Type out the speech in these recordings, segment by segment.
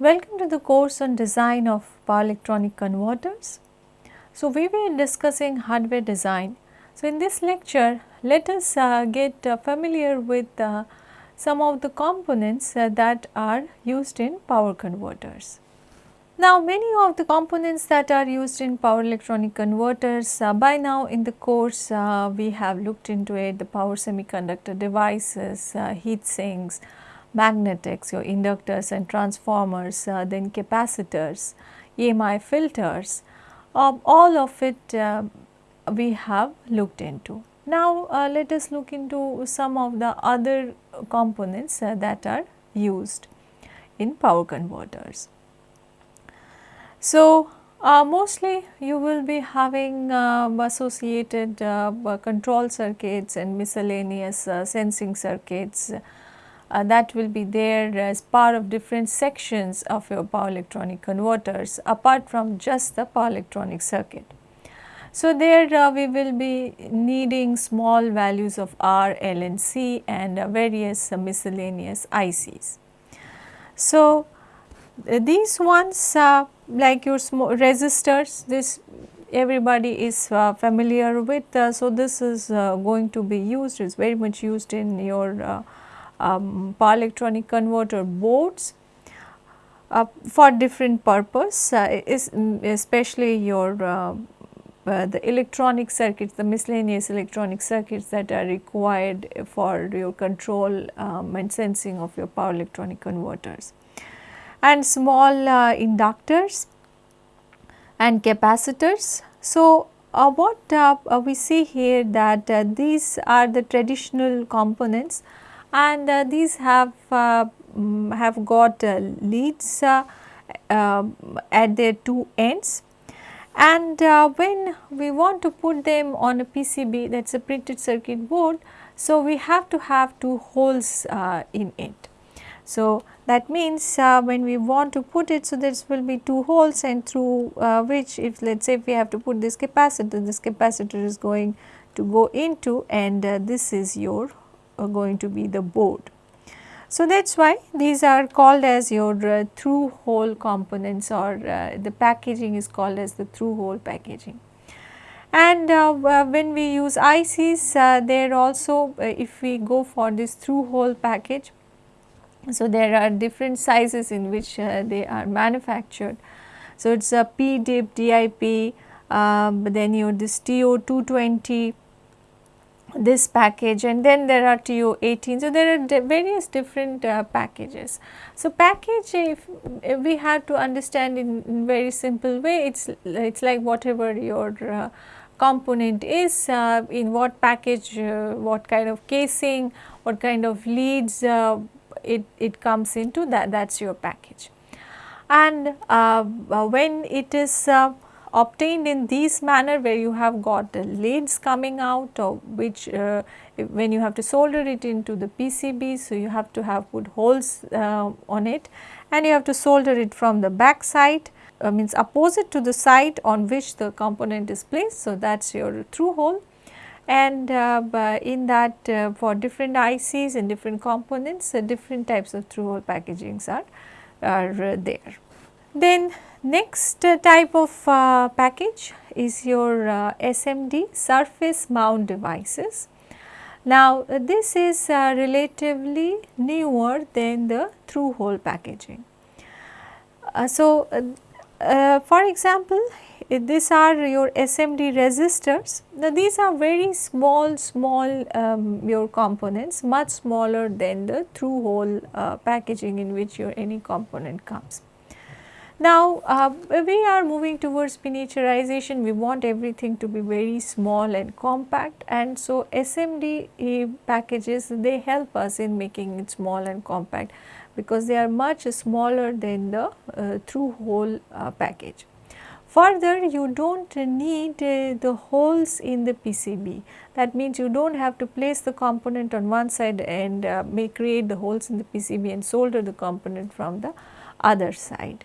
Welcome to the course on design of power electronic converters. So, we were discussing hardware design. So, in this lecture let us uh, get uh, familiar with uh, some of the components uh, that are used in power converters. Now, many of the components that are used in power electronic converters uh, by now in the course uh, we have looked into it the power semiconductor devices, heat sinks, magnetics, your inductors and transformers, uh, then capacitors, EMI filters, um, all of it uh, we have looked into. Now, uh, let us look into some of the other components that are used in power converters. So, uh, mostly you will be having uh, associated uh, control circuits and miscellaneous uh, sensing circuits uh, that will be there as part of different sections of your power electronic converters apart from just the power electronic circuit. So, there uh, we will be needing small values of R, L and C and various miscellaneous ICs. So, these ones like your small resistors this everybody is uh, familiar with. Uh, so, this is uh, going to be used is very much used in your uh, um, power electronic converter boards uh, for different purpose uh, is especially your the electronic circuits the miscellaneous electronic circuits that are required for your control um, and sensing of your power electronic converters and small uh, inductors and capacitors. So, uh, what uh, uh we see here that uh, these are the traditional components and uh, these have um, have got leads um, at their two ends and when we want to put them on a PCB that is a printed circuit board. So, we have to have two holes in it. So, that means uh, when we want to put it, so there will be two holes and through uh, which if let us say if we have to put this capacitor, this capacitor is going to go into and uh, this is your uh, going to be the board. So, that is why these are called as your uh, through hole components or uh, the packaging is called as the through hole packaging. And when we use ICs, there also if we go for this through hole package, so, there are different sizes in which uh, they are manufactured. So, it is a PDIP, DIP, um, then you this TO220 this package and then there are TO18. So, there are various different uh, packages. So, package if, if, we have to understand in, in very simple way it is it is like whatever your uh, component is uh, in what package, uh, what kind of casing, what kind of leads, uh, it, it comes into that that is your package. And uh, when it is obtained in this manner where you have got the leads coming out or which uh, when you have to solder it into the PCB. So, you have to have put holes uh, on it and you have to solder it from the back side uh, means opposite to the side on which the component is placed. So, that is your through hole and uh, in that uh, for different ICs and different components uh, different types of through hole packagings are, are there. Then next type of package is your SMD surface mount devices. Now, uh, this is uh, relatively newer than the through hole packaging. Uh, so, for example, these are your SMD resistors. Now, these are very small, small um, your components much smaller than the through hole uh, packaging in which your any component comes. Now, uh, we are moving towards miniaturization, we want everything to be very small and compact and so SMD packages they help us in making it small and compact because they are much smaller than the uh, through hole uh, package. Further, you do not need uh, the holes in the PCB. That means you do not have to place the component on one side and uh, may create the holes in the PCB and solder the component from the other side.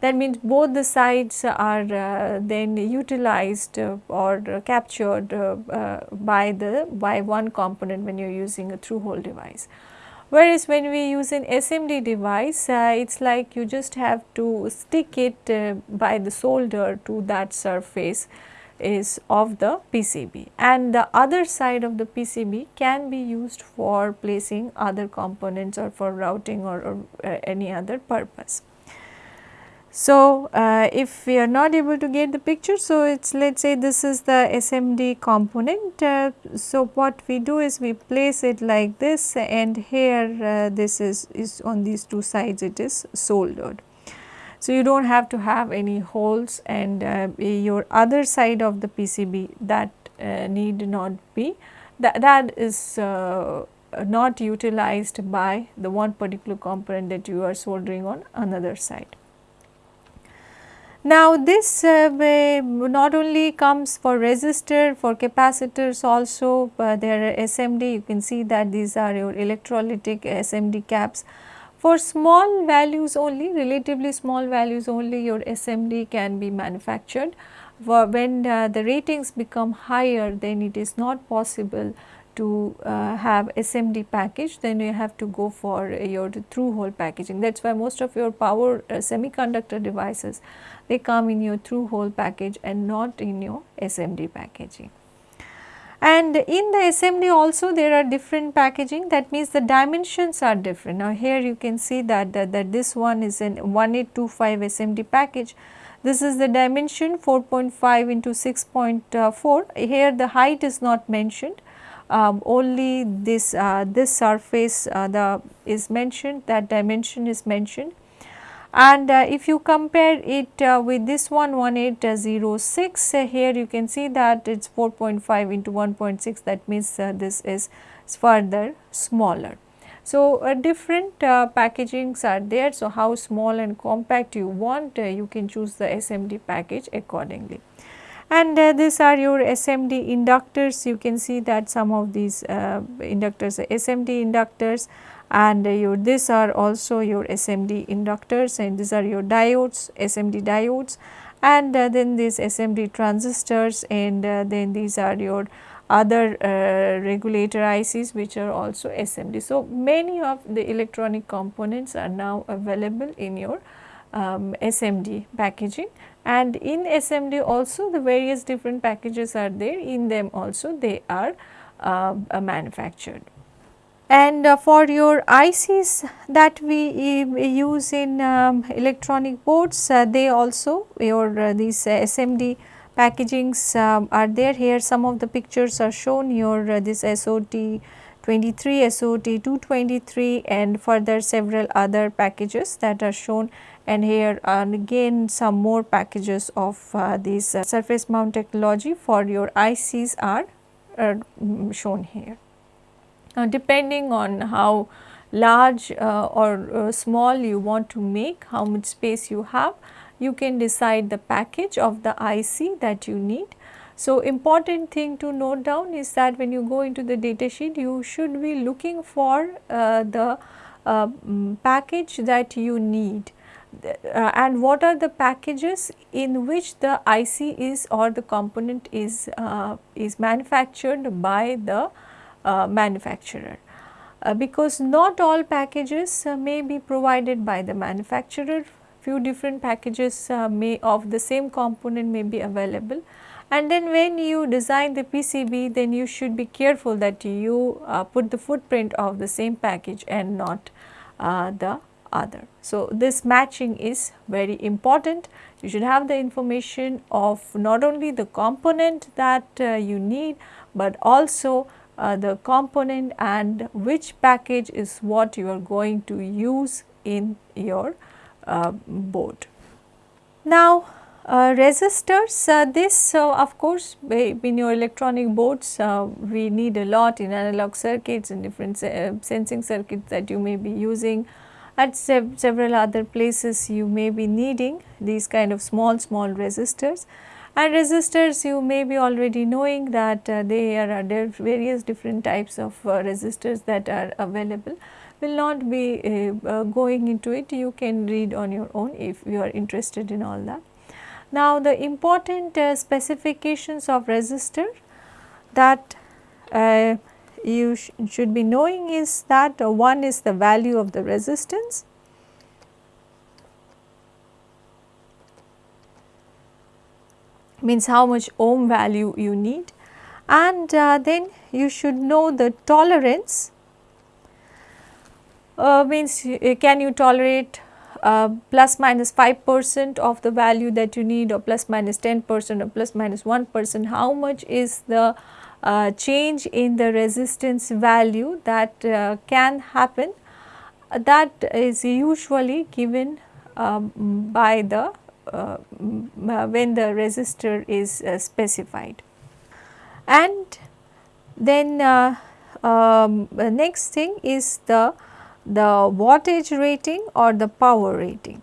That means both the sides are uh, then utilized uh, or captured uh, uh, by the by one component when you are using a through hole device. Whereas, when we use an SMD device, uh, it is like you just have to stick it by the solder to that surface is of the PCB and the other side of the PCB can be used for placing other components or for routing or, or uh, any other purpose. So, uh, if we are not able to get the picture, so it is let us say this is the SMD component. Uh, so, what we do is we place it like this and here uh, this is, is on these two sides it is soldered. So, you do not have to have any holes and uh, your other side of the PCB that uh, need not be that, that is uh, not utilized by the one particular component that you are soldering on another side. Now, this not only comes for resistor, for capacitors also uh, there are SMD you can see that these are your electrolytic SMD caps. For small values only relatively small values only your SMD can be manufactured. For when uh, the ratings become higher then it is not possible to uh, have SMD package then you have to go for your through hole packaging that is why most of your power uh, semiconductor devices they come in your through hole package and not in your SMD packaging. And in the SMD also there are different packaging that means the dimensions are different. Now here you can see that, that, that this one is an 1825 SMD package. This is the dimension 4.5 into 6.4. Here the height is not mentioned. Um, only this uh, this surface uh, the is mentioned that dimension is mentioned and uh, if you compare it uh, with this one 1806 uh, here you can see that it is 4.5 into 1.6 that means uh, this is further smaller. So, uh, different uh, packagings are there. So, how small and compact you want you can choose the SMD package accordingly. And these are your SMD inductors. You can see that some of these inductors are SMD inductors. And your these are also your SMD inductors. And these are your diodes SMD diodes. And uh, then these SMD transistors. And uh, then these are your other uh, regulator ICs which are also SMD. So, many of the electronic components are now available in your um, SMD packaging and in SMD also the various different packages are there in them also they are uh, manufactured. And uh, for your ICs that we use in um, electronic boards, uh, they also your uh, these SMD packagings um, are there here. Some of the pictures are shown here uh, this SOT 23, SOT 223 and further several other packages that are shown and here and again some more packages of uh, this uh, surface mount technology for your ICs are shown here. Now, depending on how large uh, or uh, small you want to make, how much space you have, you can decide the package of the IC that you need. So, important thing to note down is that when you go into the data sheet, you should be looking for uh, the uh, package that you need. Uh, and what are the packages in which the IC is or the component is uh, is manufactured by the uh, manufacturer. Uh, because not all packages may be provided by the manufacturer, few different packages may of the same component may be available and then when you design the PCB then you should be careful that you uh, put the footprint of the same package and not uh, the other. So, this matching is very important. You should have the information of not only the component that uh, you need, but also uh, the component and which package is what you are going to use in your uh, board. Now, resistors uh, this uh, of course in your electronic boards uh, we need a lot in analog circuits and different sensing circuits that you may be using. At sev several other places you may be needing these kind of small small resistors. And resistors you may be already knowing that uh, there are various different types of uh, resistors that are available. Will not be uh, uh, going into it. You can read on your own if you are interested in all that. Now the important uh, specifications of resistor that uh, you sh should be knowing is that uh, one is the value of the resistance. Means how much ohm value you need. And uh, then you should know the tolerance. Uh, means uh, can you tolerate uh, plus minus 5 percent of the value that you need or plus minus 10 percent or plus minus 1 percent how much is the uh, change in the resistance value that uh, can happen that is usually given um, by the uh, when the resistor is uh, specified. And then uh, um, next thing is the, the wattage rating or the power rating?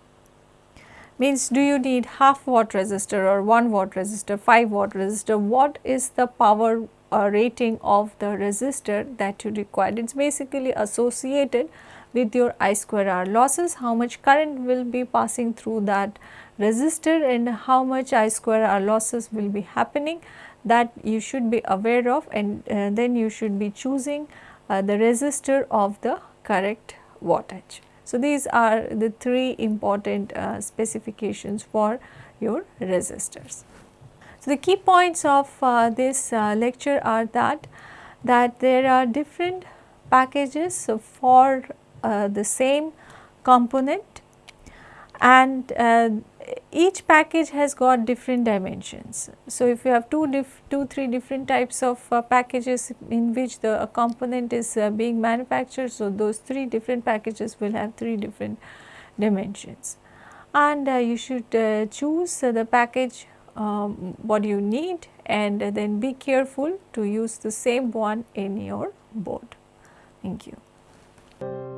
Means do you need half watt resistor or 1 watt resistor, 5 watt resistor, what is the power uh, rating of the resistor that you require. It is basically associated with your I square R losses, how much current will be passing through that resistor and how much I square R losses will be happening? That you should be aware of and uh, then you should be choosing uh, the resistor of the correct wattage. So, these are the three important uh, specifications for your resistors. So, the key points of uh, this uh, lecture are that that there are different packages for uh, the same component and uh, each package has got different dimensions. So, if you have two, diff, two three different types of uh, packages in which the component is uh, being manufactured, so those three different packages will have three different dimensions. And uh, you should uh, choose the package um, what you need and then be careful to use the same one in your board. Thank you.